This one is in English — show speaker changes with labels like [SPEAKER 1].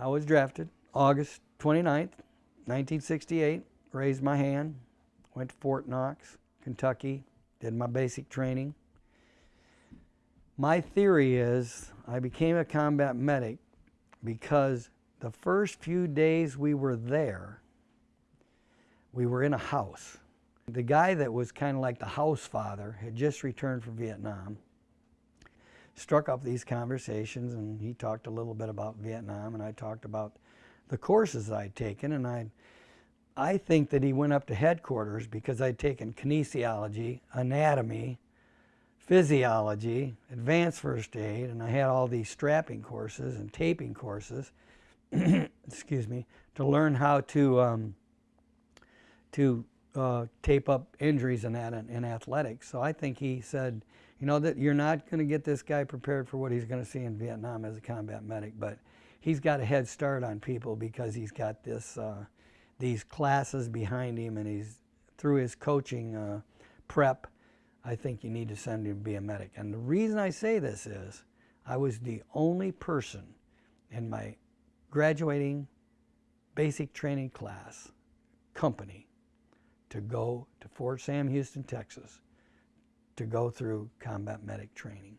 [SPEAKER 1] I was drafted August 29th, 1968. Raised my hand, went to Fort Knox, Kentucky, did my basic training. My theory is I became a combat medic because the first few days we were there, we were in a house. The guy that was kind of like the house father had just returned from Vietnam, struck up these conversations, and he talked a little bit about Vietnam, and I talked about the courses I'd taken, and I, I think that he went up to headquarters because I'd taken kinesiology, anatomy, physiology, advanced first aid, and I had all these strapping courses and taping courses, excuse me, to learn how to um, to uh, tape up injuries in that in athletics. So I think he said, you know, that you're not going to get this guy prepared for what he's going to see in Vietnam as a combat medic, but he's got a head start on people because he's got this uh, these classes behind him, and he's through his coaching uh, prep. I think you need to send him to be a medic. And the reason I say this is, I was the only person in my graduating basic training class company to go to Fort Sam Houston, Texas to go through combat medic training.